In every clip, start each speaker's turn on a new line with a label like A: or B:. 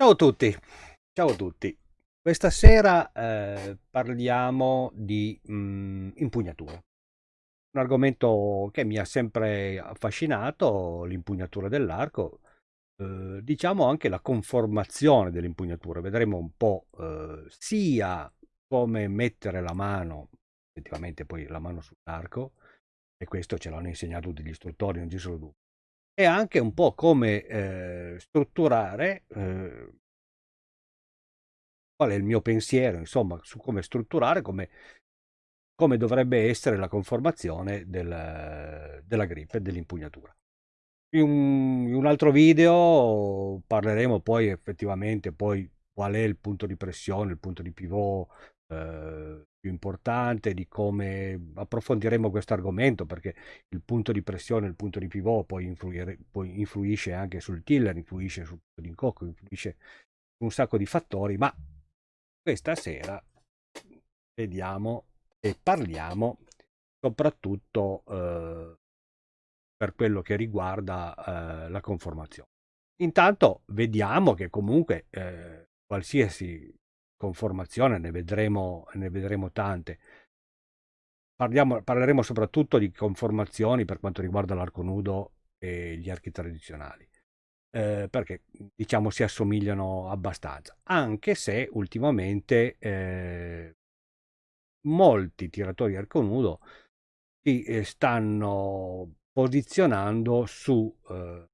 A: Ciao a tutti, ciao a tutti. Questa sera eh, parliamo di mh, impugnatura. Un argomento che mi ha sempre affascinato, l'impugnatura dell'arco, eh, diciamo anche la conformazione dell'impugnatura. Vedremo un po' eh, sia come mettere la mano, effettivamente poi la mano sull'arco, e questo ce l'hanno insegnato tutti gli istruttori, non ci sono dubbi e anche un po' come eh, strutturare, eh, qual è il mio pensiero, insomma, su come strutturare, come, come dovrebbe essere la conformazione del, della grip e dell'impugnatura. In un, in un, altro video parleremo poi effettivamente poi qual è il punto di pressione, il punto di pivot, eh, più importante, di come approfondiremo questo argomento, perché il punto di pressione, il punto di pivot poi, poi influisce anche sul tiller, influisce sul punto di incocco, influisce su un sacco di fattori, ma questa sera vediamo e parliamo soprattutto eh, per quello che riguarda eh, la conformazione. Intanto vediamo che comunque eh, qualsiasi conformazione, ne vedremo, ne vedremo tante. Parliamo, parleremo soprattutto di conformazioni per quanto riguarda l'arco nudo e gli archi tradizionali, eh, perché diciamo si assomigliano abbastanza, anche se ultimamente eh, molti tiratori arco nudo si eh, stanno posizionando su eh,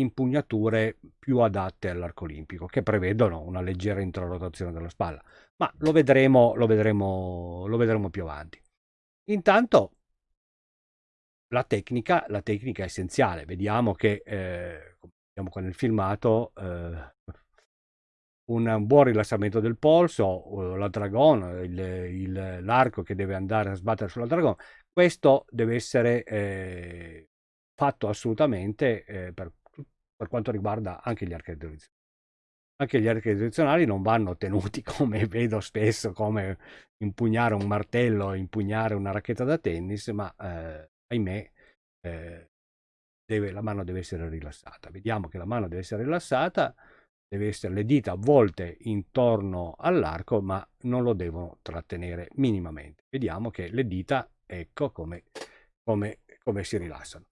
A: impugnature più adatte all'arco olimpico, che prevedono una leggera introrotazione della spalla, ma lo vedremo, lo vedremo, lo vedremo più avanti. Intanto la tecnica, la tecnica è essenziale, vediamo che, eh, come vediamo qua nel filmato, eh, un buon rilassamento del polso, la dragon, l'arco che deve andare a sbattere sulla dragon, questo deve essere eh, fatto assolutamente eh, per per quanto riguarda anche gli archi tradizionali. Anche gli archi tradizionali non vanno tenuti come vedo spesso, come impugnare un martello, impugnare una racchetta da tennis, ma eh, ahimè eh, deve, la mano deve essere rilassata. Vediamo che la mano deve essere rilassata, deve essere le dita avvolte intorno all'arco, ma non lo devono trattenere minimamente. Vediamo che le dita, ecco come, come, come si rilassano.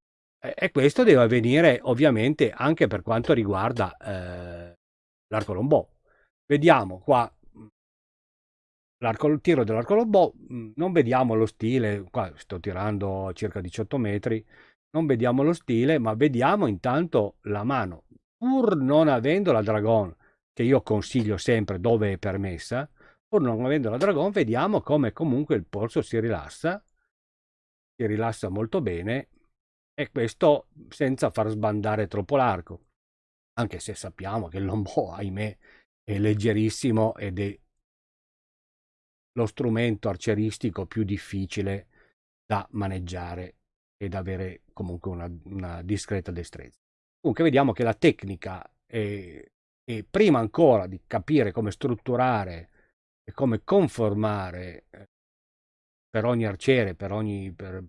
A: E questo deve avvenire ovviamente anche per quanto riguarda eh, l'arco lombò. Vediamo qua mm, il tiro dell'arco lombò, mm, non vediamo lo stile, qua sto tirando circa 18 metri, non vediamo lo stile, ma vediamo intanto la mano. Pur non avendo la dragon, che io consiglio sempre dove è permessa, pur non avendo la dragon, vediamo come comunque il polso si rilassa, si rilassa molto bene e questo senza far sbandare troppo l'arco, anche se sappiamo che il lombò, ahimè, è leggerissimo ed è lo strumento arcieristico più difficile da maneggiare ed avere comunque una, una discreta destrezza. Comunque vediamo che la tecnica è, è, prima ancora di capire come strutturare e come conformare eh, per ogni arciere, per ogni, per,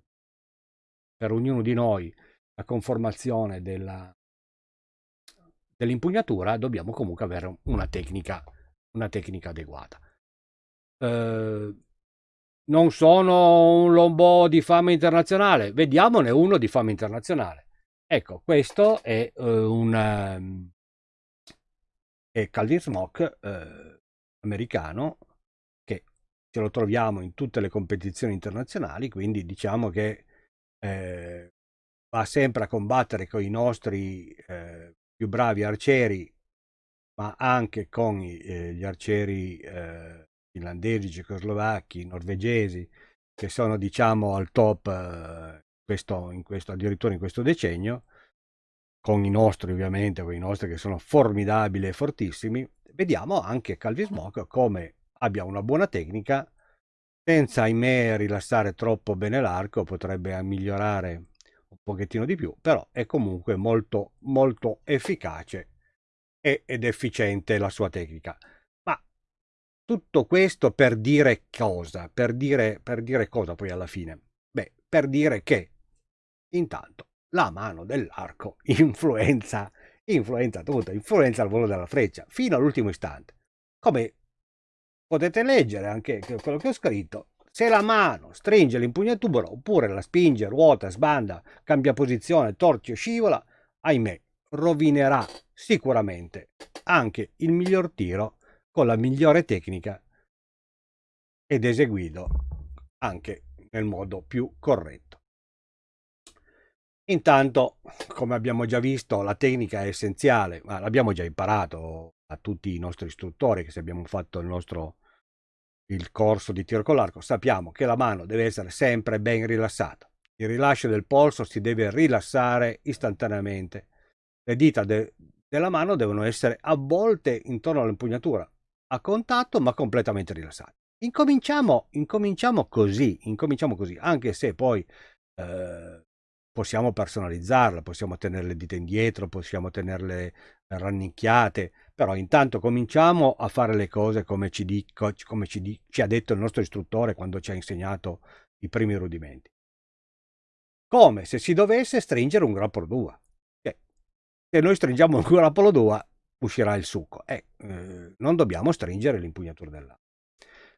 A: per ognuno di noi la conformazione dell'impugnatura, dobbiamo comunque avere una tecnica, una tecnica adeguata. Eh, non sono un lombò di fama internazionale, vediamone uno di fama internazionale. Ecco, questo è uh, un um, è Calvin Smoke uh, americano che ce lo troviamo in tutte le competizioni internazionali, quindi diciamo che eh, va sempre a combattere con i nostri eh, più bravi arcieri, ma anche con i, eh, gli arcieri eh, finlandesi, cecoslovacchi, norvegesi, che sono diciamo al top eh, questo, in questo, addirittura in questo decennio, con i nostri ovviamente, con i nostri che sono formidabili e fortissimi, vediamo anche Calvi Smoke come abbia una buona tecnica senza ahimè rilassare troppo bene l'arco, potrebbe migliorare un pochettino di più, però è comunque molto molto efficace ed efficiente la sua tecnica. Ma tutto questo per dire cosa? Per dire, per dire cosa poi alla fine? Beh, per dire che intanto la mano dell'arco influenza influenza tutto, influenza il volo della freccia, fino all'ultimo istante. Come potete leggere anche quello che ho scritto, se la mano stringe l'impugnatura oppure la spinge, ruota, sbanda, cambia posizione, torce o scivola, ahimè, rovinerà sicuramente anche il miglior tiro con la migliore tecnica ed eseguito anche nel modo più corretto. Intanto, come abbiamo già visto, la tecnica è essenziale, ma l'abbiamo già imparato a tutti i nostri istruttori che se abbiamo fatto il nostro il corso di tiro con l'arco, sappiamo che la mano deve essere sempre ben rilassata. Il rilascio del polso si deve rilassare istantaneamente. Le dita de della mano devono essere avvolte intorno all'impugnatura, a contatto ma completamente rilassate. Incominciamo, incominciamo così, incominciamo così, anche se poi eh, possiamo personalizzarla, possiamo tenere le dita indietro, possiamo tenerle rannicchiate, però intanto cominciamo a fare le cose come ci, dico, come ci, di, ci ha detto il nostro istruttore quando ci ha insegnato i primi rudimenti. Come se si dovesse stringere un grappolo d'uva. Se noi stringiamo un grappolo d'uva uscirà il succo. Eh, eh, non dobbiamo stringere l'impugnatura dell'acqua.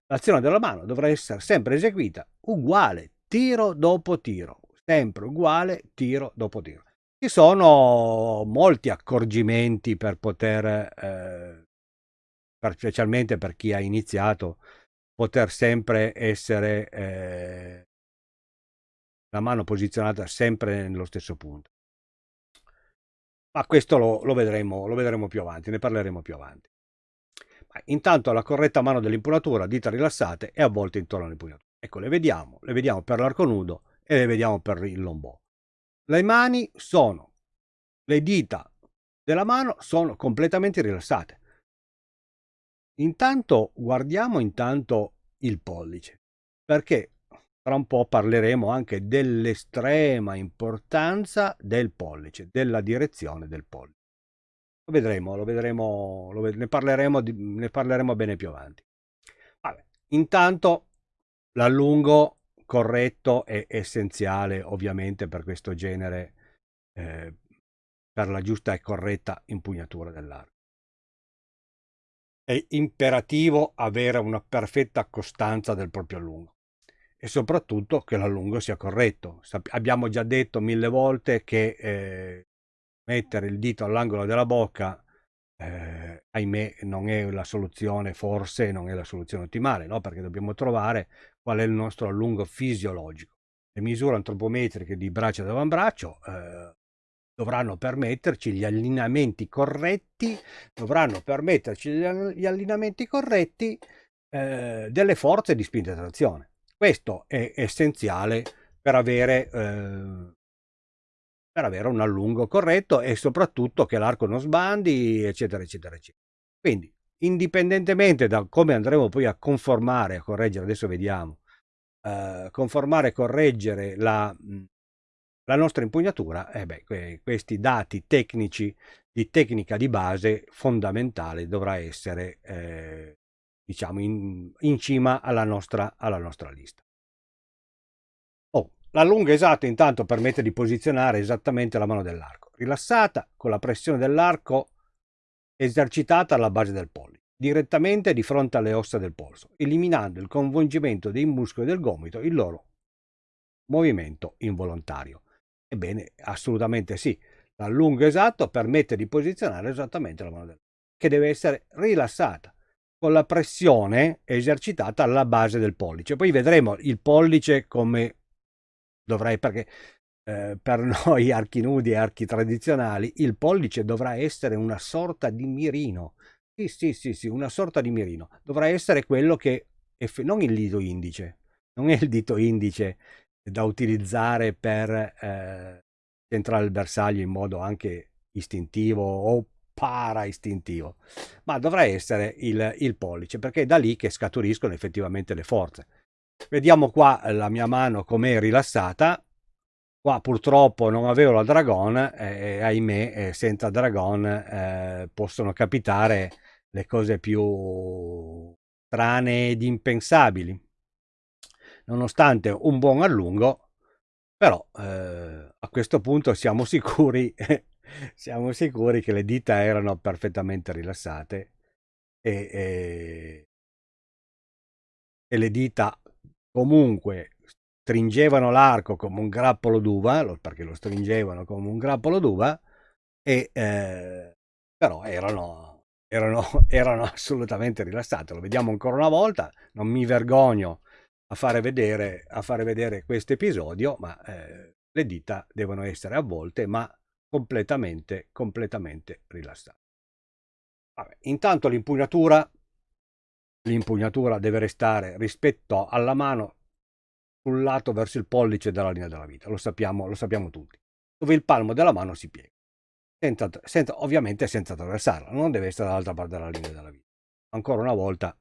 A: L'azione della mano dovrà essere sempre eseguita uguale, tiro dopo tiro, sempre uguale, tiro dopo tiro. Ci sono molti accorgimenti per poter, eh, per, specialmente per chi ha iniziato, poter sempre essere eh, la mano posizionata sempre nello stesso punto. Ma questo lo, lo, vedremo, lo vedremo più avanti, ne parleremo più avanti. Intanto la corretta mano dell'impugnatura, dita rilassate e avvolte intorno all'impugnatura. Ecco, le vediamo, le vediamo per l'arco nudo e le vediamo per il lombò. Le mani sono, le dita della mano sono completamente rilassate. Intanto guardiamo intanto il pollice, perché tra un po' parleremo anche dell'estrema importanza del pollice, della direzione del pollice. Lo vedremo, lo vedremo, lo ved ne, parleremo di, ne parleremo bene più avanti. Vabbè, intanto l'allungo corretto è essenziale ovviamente per questo genere, eh, per la giusta e corretta impugnatura dell'arco. È imperativo avere una perfetta costanza del proprio allungo e soprattutto che l'allungo sia corretto. Abbiamo già detto mille volte che eh, mettere il dito all'angolo della bocca, eh, ahimè, non è la soluzione, forse non è la soluzione ottimale, no? perché dobbiamo trovare qual è il nostro allungo fisiologico. Le misure antropometriche di braccio ed avambraccio eh, dovranno permetterci gli allineamenti corretti, dovranno permetterci gli allineamenti corretti eh, delle forze di spinta e trazione. Questo è essenziale per avere eh, per avere un allungo corretto e soprattutto che l'arco non sbandi, eccetera, eccetera, eccetera. Quindi, indipendentemente da come andremo poi a conformare, a correggere, adesso vediamo, eh, conformare e correggere la, la, nostra impugnatura, eh beh, que questi dati tecnici di tecnica di base fondamentale dovrà essere, eh, diciamo, in, in cima alla nostra, alla nostra lista. La lunga esatta intanto permette di posizionare esattamente la mano dell'arco, rilassata con la pressione dell'arco esercitata alla base del pollice, direttamente di fronte alle ossa del polso, eliminando il coinvolgimento dei muscoli del gomito, il loro movimento involontario. Ebbene, assolutamente sì, l'allungo esatto permette di posizionare esattamente la mano dell'arco, che deve essere rilassata con la pressione esercitata alla base del pollice. Poi vedremo il pollice come dovrei perché eh, per noi archi nudi e archi tradizionali il pollice dovrà essere una sorta di mirino. Sì, sì, sì, sì, una sorta di mirino. Dovrà essere quello che non il dito indice, non è il dito indice da utilizzare per eh, centrare il bersaglio in modo anche istintivo o para-istintivo, ma dovrà essere il, il pollice, perché è da lì che scaturiscono effettivamente le forze. Vediamo qua la mia mano com'è rilassata. Qua purtroppo non avevo la Dragon e ahimè eh, senza Dragon eh, possono capitare le cose più strane ed impensabili. Nonostante un buon allungo, però eh, a questo punto siamo sicuri siamo sicuri che le dita erano perfettamente rilassate e, e, e le dita comunque stringevano l'arco come un grappolo d'uva, perché lo stringevano come un grappolo d'uva, eh, però erano, erano, erano assolutamente rilassate. Lo vediamo ancora una volta, non mi vergogno a fare vedere, a fare vedere questo episodio, ma eh, le dita devono essere avvolte, ma completamente, completamente rilassate. Vabbè, intanto l'impugnatura, l'impugnatura deve restare rispetto alla mano sul lato verso il pollice della linea della vita, lo sappiamo, lo sappiamo tutti, dove il palmo della mano si piega, senza, senza, ovviamente senza attraversarla, non deve essere dall'altra parte della linea della vita. Ancora una volta,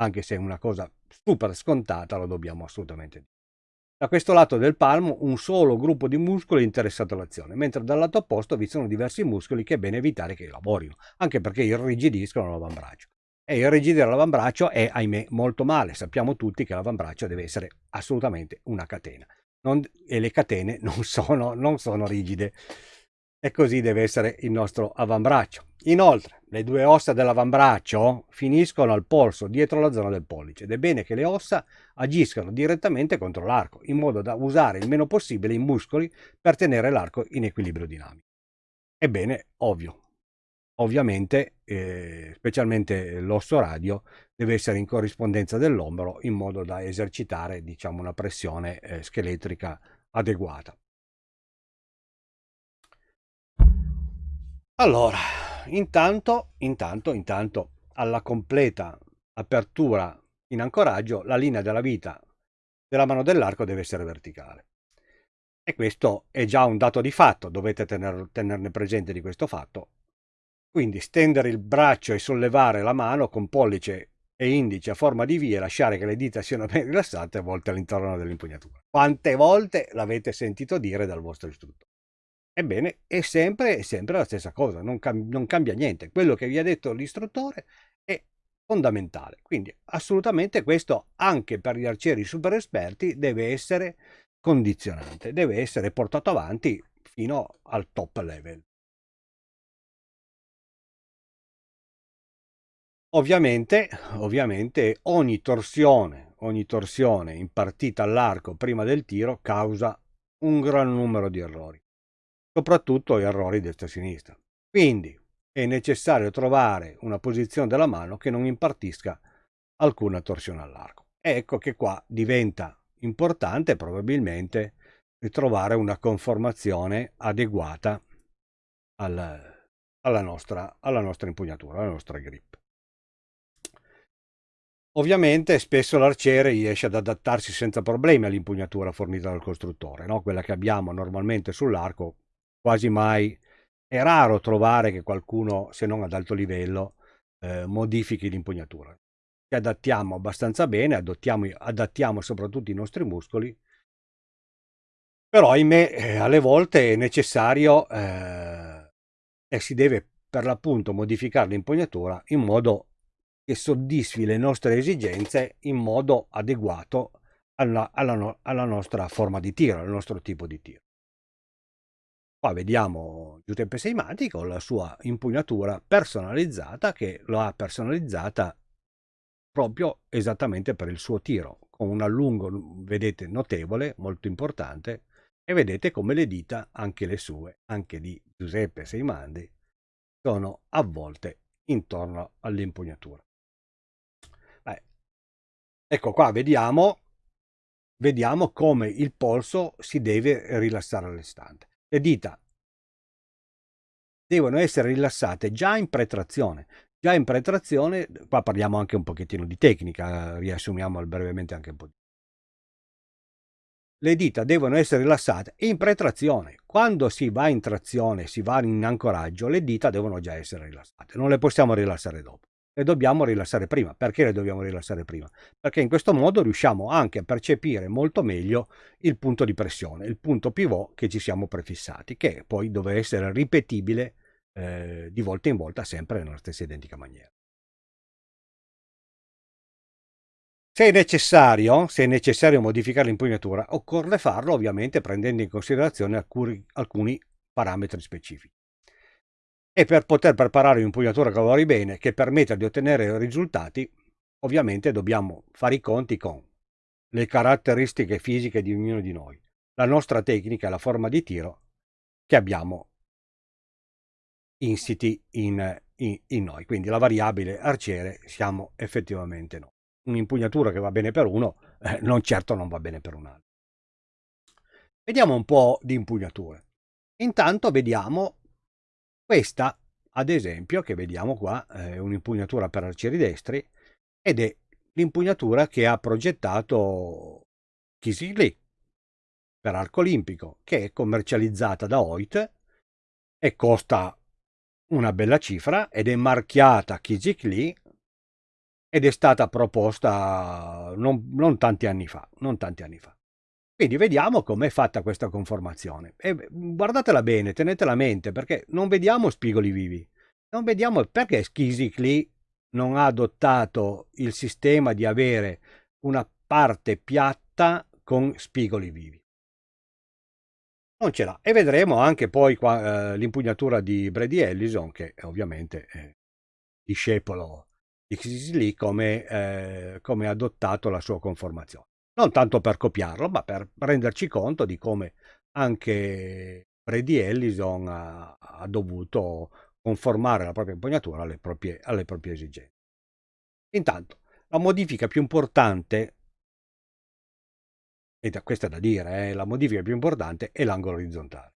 A: anche se è una cosa super scontata, lo dobbiamo assolutamente dire. Da questo lato del palmo un solo gruppo di muscoli è interessato all'azione, mentre dal lato opposto vi sono diversi muscoli che è bene evitare che lavorino, anche perché irrigidiscono l'avambraccio. E irrigidire l'avambraccio è, ahimè, molto male. Sappiamo tutti che l'avambraccio deve essere assolutamente una catena. Non, e le catene non sono, non sono rigide e così deve essere il nostro avambraccio. Inoltre, le due ossa dell'avambraccio finiscono al polso dietro la zona del pollice ed è bene che le ossa agiscano direttamente contro l'arco, in modo da usare il meno possibile i muscoli per tenere l'arco in equilibrio dinamico. Ebbene, ovvio, ovviamente, eh, specialmente l'osso radio, deve essere in corrispondenza dell'ombro in modo da esercitare, diciamo, una pressione eh, scheletrica adeguata. Allora, intanto, intanto, intanto, alla completa apertura in ancoraggio, la linea della vita della mano dell'arco deve essere verticale. E questo è già un dato di fatto, dovete tener, tenerne presente di questo fatto. Quindi stendere il braccio e sollevare la mano con pollice e indice a forma di V e lasciare che le dita siano ben rilassate a volte all'interno dell'impugnatura. Quante volte l'avete sentito dire dal vostro istruttore? Ebbene, è sempre, è sempre la stessa cosa, non, cam non cambia niente. Quello che vi ha detto l'istruttore è fondamentale. Quindi assolutamente questo anche per gli arcieri super esperti deve essere condizionante, deve essere portato avanti fino al top level. Ovviamente, ovviamente ogni torsione, ogni torsione impartita all'arco prima del tiro causa un gran numero di errori soprattutto errori destra-sinistra. Quindi è necessario trovare una posizione della mano che non impartisca alcuna torsione all'arco. Ecco che qua diventa importante probabilmente trovare una conformazione adeguata al, alla, nostra, alla nostra impugnatura, alla nostra grip. Ovviamente spesso l'arciere riesce ad adattarsi senza problemi all'impugnatura fornita dal costruttore, no? quella che abbiamo normalmente sull'arco quasi mai è raro trovare che qualcuno, se non ad alto livello, eh, modifichi l'impugnatura. Ci adattiamo abbastanza bene, adattiamo soprattutto i nostri muscoli, però ahimè eh, alle volte è necessario eh, e si deve per l'appunto modificare l'impugnatura in modo che soddisfi le nostre esigenze in modo adeguato alla, alla, alla nostra forma di tiro, al nostro tipo di tiro. Qua vediamo Giuseppe Seimati con la sua impugnatura personalizzata che lo ha personalizzata proprio esattamente per il suo tiro, con un allungo, vedete, notevole, molto importante, e vedete come le dita, anche le sue, anche di Giuseppe Seimandi, sono avvolte intorno all'impugnatura. Ecco qua, vediamo, vediamo come il polso si deve rilassare all'istante. Le dita devono essere rilassate già in pretrazione. Già in pretrazione, qua parliamo anche un pochettino di tecnica, riassumiamo brevemente anche un po' di le dita devono essere rilassate in pretrazione. Quando si va in trazione, si va in ancoraggio, le dita devono già essere rilassate. Non le possiamo rilassare dopo le dobbiamo rilassare prima. Perché le dobbiamo rilassare prima? Perché in questo modo riusciamo anche a percepire molto meglio il punto di pressione, il punto pivot che ci siamo prefissati, che poi deve essere ripetibile eh, di volta in volta sempre nella stessa identica maniera. Se è, necessario, se è necessario modificare l'impugnatura, occorre farlo ovviamente prendendo in considerazione alcuni, alcuni parametri specifici. E per poter preparare un'impugnatura che lavori bene, che permetta di ottenere risultati, ovviamente dobbiamo fare i conti con le caratteristiche fisiche di ognuno di noi, la nostra tecnica la forma di tiro che abbiamo insiti in, in, in noi. Quindi la variabile arciere siamo effettivamente noi. Un'impugnatura che va bene per uno, eh, non certo non va bene per un altro. Vediamo un po' di impugnature. Intanto vediamo questa, ad esempio, che vediamo qua, è un'impugnatura per arcieri destri ed è l'impugnatura che ha progettato Kisigli per arco olimpico, che è commercializzata da Hoyt e costa una bella cifra ed è marchiata Kijik ed è stata proposta non, non, tanti anni fa, non tanti anni fa. Quindi vediamo com'è fatta questa conformazione. E guardatela bene, tenetela a mente, perché non vediamo spigoli vivi. Non vediamo perché Kijik non ha adottato il sistema di avere una parte piatta con spigoli vivi non ce l'ha. E vedremo anche poi eh, l'impugnatura di Brady Ellison, che è ovviamente è discepolo di Lee, come, eh, come ha adottato la sua conformazione. Non tanto per copiarlo, ma per renderci conto di come anche Brady Ellison ha, ha dovuto conformare la propria impugnatura alle proprie, alle proprie esigenze. Intanto, la modifica più importante e da, questa è da dire, eh, la modifica più importante è l'angolo orizzontale.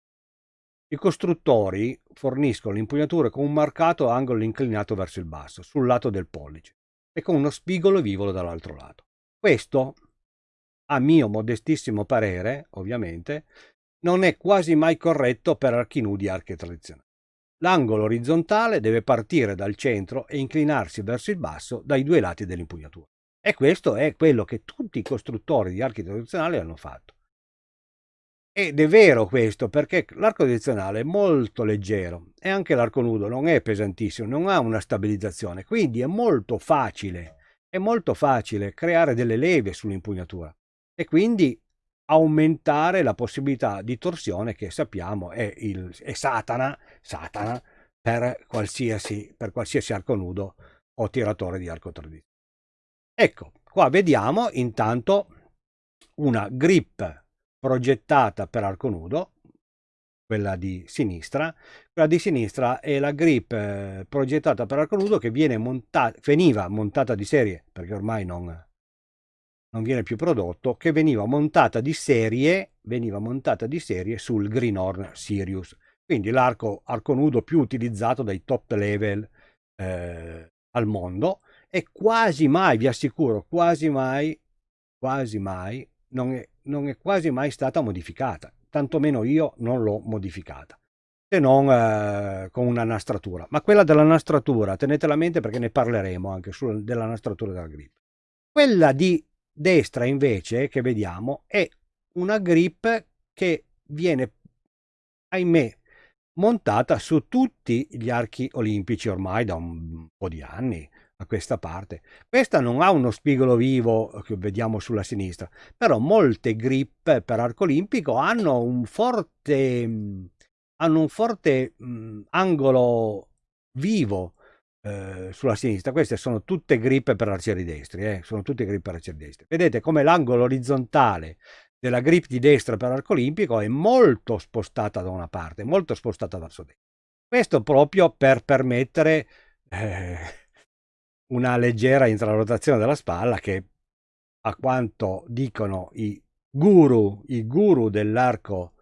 A: I costruttori forniscono l'impugnatura con un marcato angolo inclinato verso il basso, sul lato del pollice, e con uno spigolo vivolo dall'altro lato. Questo, a mio modestissimo parere, ovviamente, non è quasi mai corretto per archi nudi e archi tradizionali. L'angolo orizzontale deve partire dal centro e inclinarsi verso il basso dai due lati dell'impugnatura. E questo è quello che tutti i costruttori di archi tradizionali hanno fatto. Ed è vero questo perché l'arco tradizionale è molto leggero e anche l'arco nudo non è pesantissimo, non ha una stabilizzazione, quindi è molto facile, è molto facile creare delle leve sull'impugnatura e quindi aumentare la possibilità di torsione che sappiamo è, il, è Satana, Satana per qualsiasi, per qualsiasi arco nudo o tiratore di arco tradizionale. Ecco, qua vediamo intanto una grip progettata per arco nudo, quella di sinistra. Quella di sinistra è la grip eh, progettata per arco nudo che viene montata, veniva montata di serie, perché ormai non, non viene più prodotto, che veniva montata di serie, veniva montata di serie sul Greenhorn Sirius. Quindi l'arco arco nudo più utilizzato dai top level eh, al mondo e quasi mai, vi assicuro, quasi mai, quasi mai, non è, non è quasi mai stata modificata, tantomeno io non l'ho modificata, se non eh, con una nastratura. Ma quella della nastratura, tenetela a mente perché ne parleremo anche su, della nastratura della grip. Quella di destra invece, che vediamo, è una grip che viene, ahimè, montata su tutti gli archi olimpici ormai da un po' di anni a questa parte. Questa non ha uno spigolo vivo che vediamo sulla sinistra, però molte grip per arco olimpico hanno un forte, hanno un forte mh, angolo vivo eh, sulla sinistra. Queste sono tutte grip per arcieri destri, eh? sono tutte grip per arcieri destri. Vedete come l'angolo orizzontale della grip di destra per arco olimpico è molto spostata da una parte, molto spostata verso destra. Questo proprio per permettere eh, una leggera intrarotazione della spalla che a quanto dicono i guru, i guru dell'arco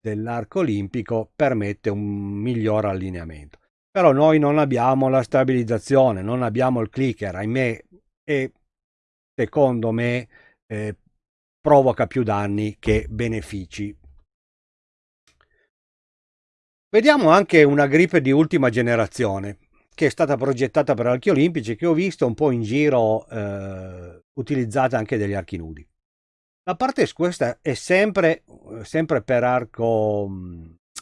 A: dell'arco olimpico permette un miglior allineamento. Però noi non abbiamo la stabilizzazione, non abbiamo il clicker, ahimè, e secondo me eh, provoca più danni che benefici. Vediamo anche una grip di ultima generazione che è stata progettata per archi olimpici, che ho visto un po' in giro eh, utilizzata anche degli archi nudi. La parte questa è sempre, sempre per arco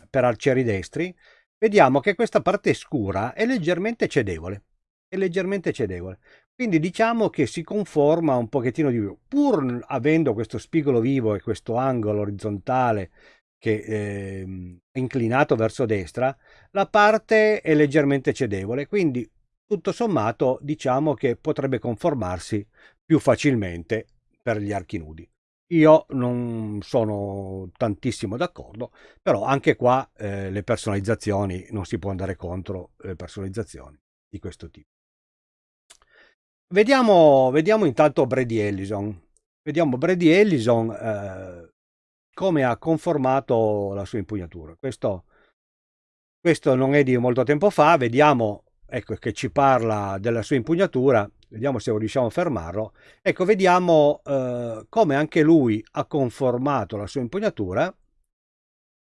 A: per arcieri destri. Vediamo che questa parte scura è leggermente cedevole. È leggermente cedevole. Quindi diciamo che si conforma un pochettino di più. Pur avendo questo spigolo vivo e questo angolo orizzontale che eh, è inclinato verso destra, la parte è leggermente cedevole, quindi tutto sommato diciamo che potrebbe conformarsi più facilmente per gli archi nudi. Io non sono tantissimo d'accordo, però anche qua eh, le personalizzazioni, non si può andare contro le personalizzazioni di questo tipo. Vediamo, vediamo intanto Brady Ellison. Vediamo Brady Ellison eh, come ha conformato la sua impugnatura. Questo, questo non è di molto tempo fa, vediamo ecco, che ci parla della sua impugnatura vediamo se riusciamo a fermarlo. Ecco, vediamo eh, come anche lui ha conformato la sua impugnatura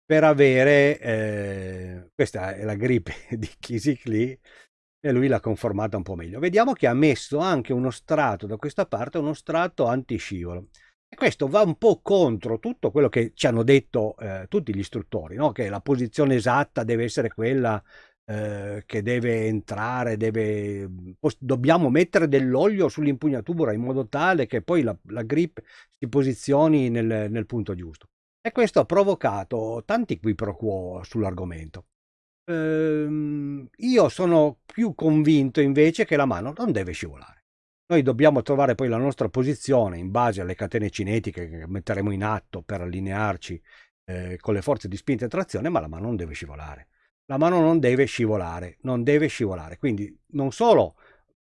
A: per avere, eh, questa è la gripe di Kisikli, e lui l'ha conformata un po' meglio. Vediamo che ha messo anche uno strato da questa parte, uno strato antiscivolo. E questo va un po' contro tutto quello che ci hanno detto eh, tutti gli istruttori, no? che la posizione esatta deve essere quella eh, che deve entrare, deve, dobbiamo mettere dell'olio sull'impugnatura in modo tale che poi la, la grip si posizioni nel, nel, punto giusto. E questo ha provocato tanti qui pro quo sull'argomento. Ehm, io sono più convinto invece che la mano non deve scivolare. Noi dobbiamo trovare poi la nostra posizione in base alle catene cinetiche che metteremo in atto per allinearci eh, con le forze di spinta e trazione, ma la mano non deve scivolare la mano non deve scivolare, non deve scivolare. Quindi non solo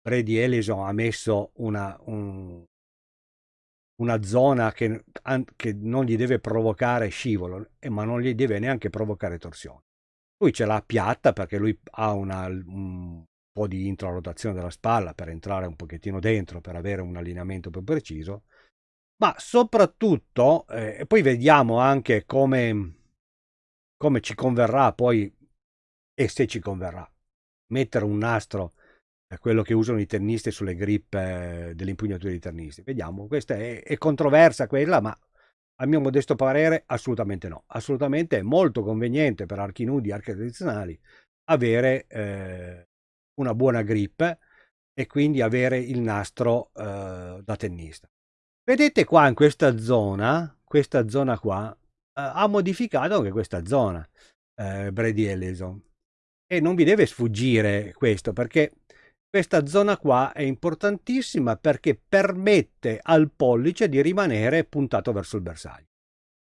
A: Brady Ellison ha messo una, un, una zona che, che, non gli deve provocare scivolo, ma non gli deve neanche provocare torsione. Lui ce l'ha piatta perché lui ha una, un po' di intrarotazione della spalla per entrare un pochettino dentro, per avere un allineamento più preciso, ma soprattutto, eh, e poi vediamo anche come, come ci converrà poi e se ci converrà. Mettere un nastro, quello che usano i tennisti sulle grip eh, delle impugnature dei tennisti. Vediamo, questa è, è controversa quella, ma a mio modesto parere assolutamente no. Assolutamente è molto conveniente per archi nudi, archi tradizionali, avere eh, una buona grip e quindi avere il nastro eh, da tennista. Vedete qua in questa zona, questa zona qua, eh, ha modificato anche questa zona, eh, Brady Ellison. E non vi deve sfuggire questo, perché questa zona qua è importantissima perché permette al pollice di rimanere puntato verso il bersaglio.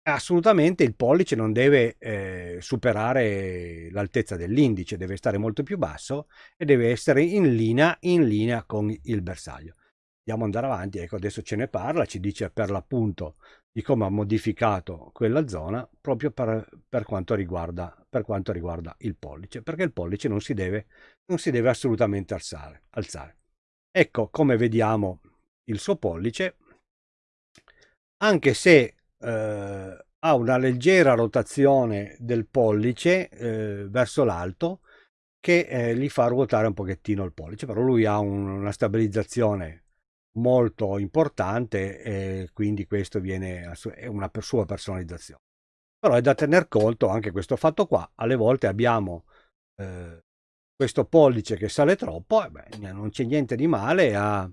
A: Assolutamente il pollice non deve eh, superare l'altezza dell'indice, deve stare molto più basso e deve essere in linea, in linea con il bersaglio. Andiamo andare avanti, ecco adesso ce ne parla, ci dice per l'appunto di come ha modificato quella zona proprio per, per, quanto riguarda, per, quanto riguarda, il pollice, perché il pollice non si deve, non si deve assolutamente alzare, alzare. Ecco come vediamo il suo pollice, anche se eh, ha una leggera rotazione del pollice eh, verso l'alto che eh, gli fa ruotare un pochettino il pollice, però lui ha un, una stabilizzazione molto importante e quindi questo viene è una sua personalizzazione. Però è da tener conto anche questo fatto qua, alle volte abbiamo eh, questo pollice che sale troppo, e beh, non c'è niente di male a,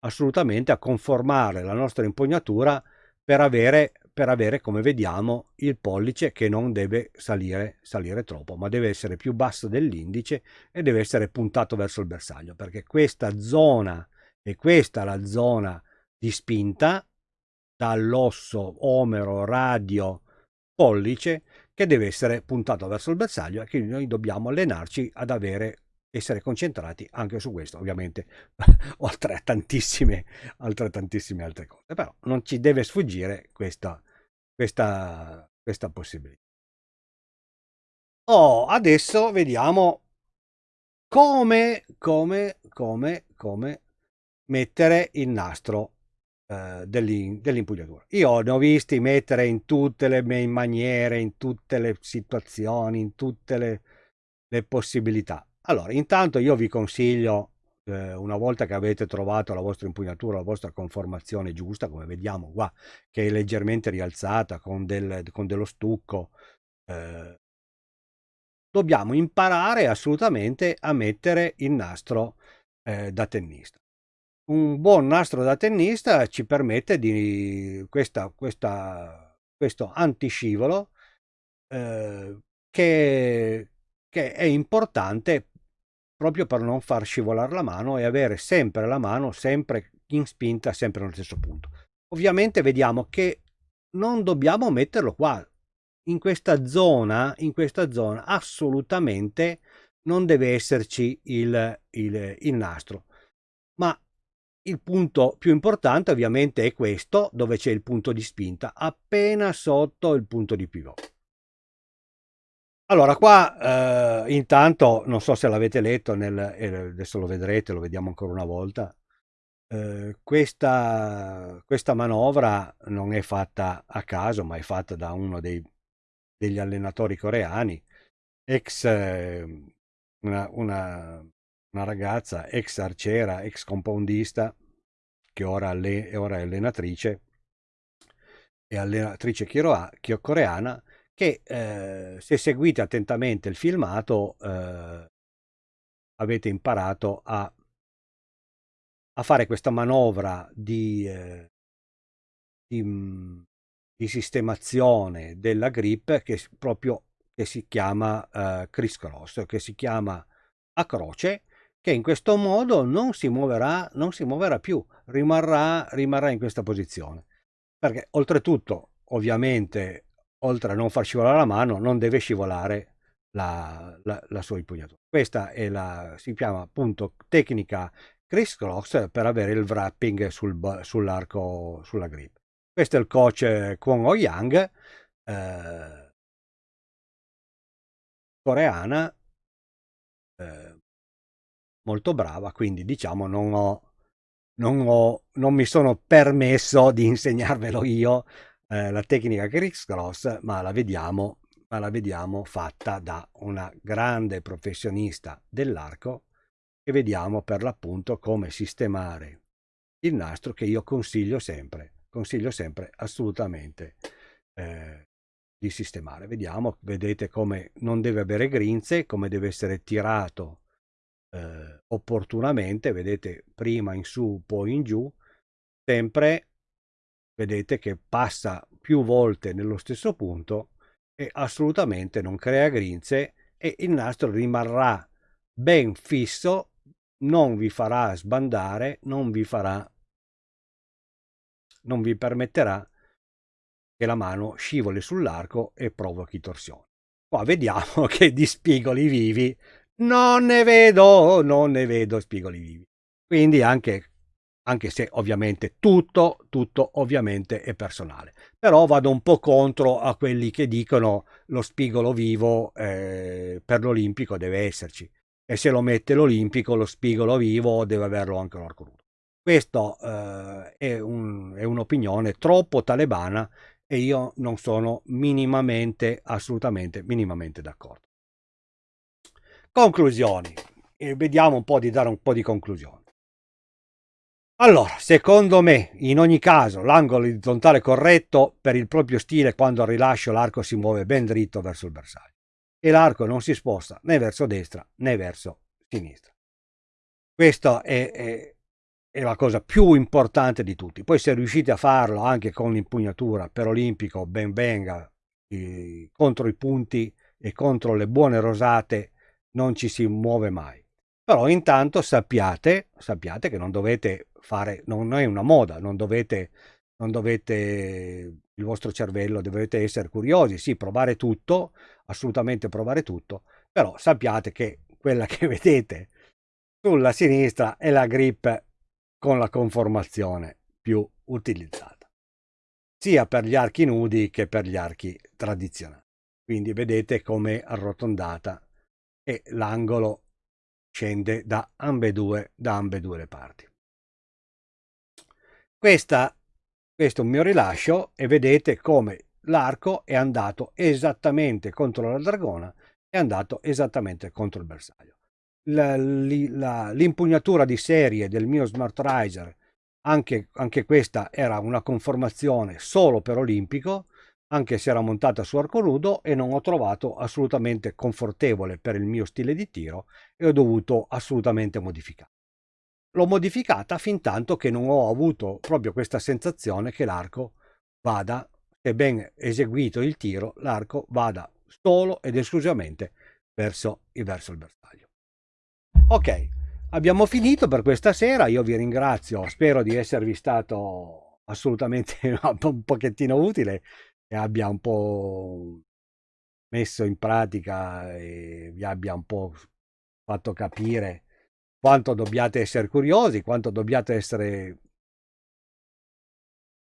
A: assolutamente a conformare la nostra impugnatura per avere, per avere, come vediamo, il pollice che non deve salire, salire troppo, ma deve essere più basso dell'indice e deve essere puntato verso il bersaglio, perché questa zona e questa è la zona di spinta dall'osso omero, radio, pollice che deve essere puntato verso il bersaglio e quindi noi dobbiamo allenarci ad avere essere concentrati anche su questo ovviamente oltre a tantissime altre tantissime altre cose. Però non ci deve sfuggire questa questa questa possibilità. Oh adesso vediamo come come come come mettere il nastro eh, dell'impugnatura. Io ne ho visti mettere in tutte le maniere, in tutte le situazioni, in tutte le, le possibilità. Allora, intanto io vi consiglio, eh, una volta che avete trovato la vostra impugnatura, la vostra conformazione giusta, come vediamo qua, che è leggermente rialzata con, del, con dello stucco, eh, dobbiamo imparare assolutamente a mettere il nastro eh, da tennista un buon nastro da tennista ci permette di questa, questa, questo antiscivolo eh, che, che è importante proprio per non far scivolare la mano e avere sempre la mano sempre in spinta, sempre nello stesso punto. Ovviamente vediamo che non dobbiamo metterlo qua, in questa zona, in questa zona assolutamente non deve esserci il, il, il nastro, ma il punto più importante ovviamente è questo, dove c'è il punto di spinta, appena sotto il punto di pivot. Allora, qua eh, intanto, non so se l'avete letto, nel, adesso lo vedrete, lo vediamo ancora una volta, eh, questa, questa, manovra non è fatta a caso, ma è fatta da uno dei, degli allenatori coreani, ex eh, una, una, una, ragazza, ex arciera, ex compoundista, che ora, alle, ora è allenatrice, e allenatrice coreana, che eh, se seguite attentamente il filmato eh, avete imparato a, a, fare questa manovra di, eh, di, mm, di, sistemazione della grip che proprio che si chiama eh, criss cross, che si chiama a croce, che in questo modo non si muoverà, non si muoverà più, rimarrà, rimarrà in questa posizione. Perché oltretutto, ovviamente, oltre a non far scivolare la mano, non deve scivolare la, la, la sua impugnatura. Questa è la, si chiama appunto tecnica criss cross per avere il wrapping sul, sull'arco, sulla grip. Questo è il coach Kwon Oh Yang, eh, coreana, eh, molto brava, quindi diciamo non ho, non ho, non mi sono permesso di insegnarvelo io eh, la tecnica Criss Cross, ma la vediamo, ma la vediamo fatta da una grande professionista dell'arco e vediamo per l'appunto come sistemare il nastro che io consiglio sempre, consiglio sempre assolutamente eh, di sistemare. Vediamo, vedete come non deve avere grinze, come deve essere tirato eh, opportunamente, vedete prima in su, poi in giù, sempre vedete che passa più volte nello stesso punto e assolutamente non crea grinze e il nastro rimarrà ben fisso, non vi farà sbandare, non vi farà non vi permetterà che la mano scivoli sull'arco e provochi torsione. Qua vediamo che di spigoli vivi non ne vedo, non ne vedo spigoli vivi. Quindi anche anche se ovviamente tutto, tutto ovviamente è personale. Però vado un po' contro a quelli che dicono lo spigolo vivo eh, per l'olimpico deve esserci e se lo mette l'olimpico lo spigolo vivo deve averlo anche l'arco nudo. Questo eh, è un'opinione troppo talebana e io non sono minimamente, assolutamente, minimamente d'accordo. Conclusioni. E vediamo un po' di dare un po' di conclusioni. Allora, secondo me, in ogni caso, l'angolo orizzontale corretto per il proprio stile quando rilascio l'arco si muove ben dritto verso il bersaglio e l'arco non si sposta né verso destra né verso sinistra. Questa è, è, è, la cosa più importante di tutti. Poi se riuscite a farlo anche con l'impugnatura per olimpico, ben venga, eh, contro i punti e contro le buone rosate non ci si muove mai. Però intanto sappiate, sappiate che non dovete fare, non è una moda, non dovete, non dovete, il vostro cervello, dovete essere curiosi, sì, provare tutto, assolutamente provare tutto, però sappiate che quella che vedete sulla sinistra è la grip con la conformazione più utilizzata, sia per gli archi nudi che per gli archi tradizionali. Quindi vedete come arrotondata e l'angolo scende da ambedue, da le parti. Questa, questo è un mio rilascio e vedete come l'arco è andato esattamente contro la dragona è andato esattamente contro il bersaglio. L'impugnatura di serie del mio Smart Riser, anche, anche questa era una conformazione solo per olimpico, anche se era montata su arco nudo e non ho trovato assolutamente confortevole per il mio stile di tiro e ho dovuto assolutamente modificare l'ho modificata fin tanto che non ho avuto proprio questa sensazione che l'arco vada, se ben eseguito il tiro, l'arco vada solo ed esclusivamente verso, verso il bersaglio. Ok, abbiamo finito per questa sera, io vi ringrazio, spero di esservi stato assolutamente un pochettino utile e abbia un po' messo in pratica e vi abbia un po' fatto capire quanto dobbiate essere curiosi, quanto dobbiate essere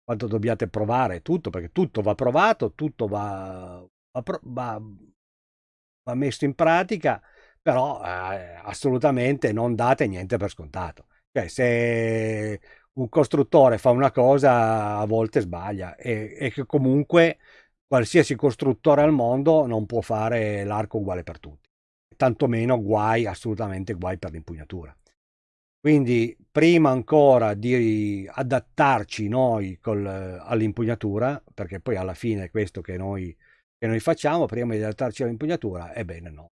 A: quanto dobbiate provare tutto, perché tutto va provato, tutto va, va, va, va messo in pratica, però eh, assolutamente non date niente per scontato. Cioè, se un costruttore fa una cosa, a volte sbaglia e, e che comunque qualsiasi costruttore al mondo non può fare l'arco uguale per tutti, tantomeno guai, assolutamente guai per l'impugnatura. Quindi prima ancora di adattarci noi all'impugnatura, perché poi alla fine è questo che noi, che noi facciamo, prima di adattarci all'impugnatura, ebbene no,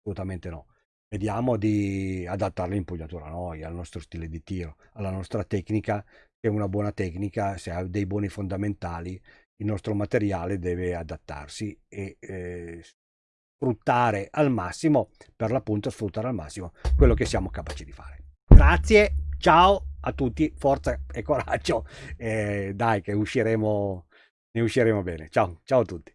A: assolutamente no. Vediamo di adattare l'impugnatura a noi, al nostro stile di tiro, alla nostra tecnica, che è una buona tecnica, se ha dei buoni fondamentali, il nostro materiale deve adattarsi e eh, sfruttare al massimo, per l'appunto sfruttare al massimo quello che siamo capaci di fare. Grazie, ciao a tutti, forza e coraggio. Eh, dai che usciremo, ne usciremo bene. Ciao, ciao a tutti.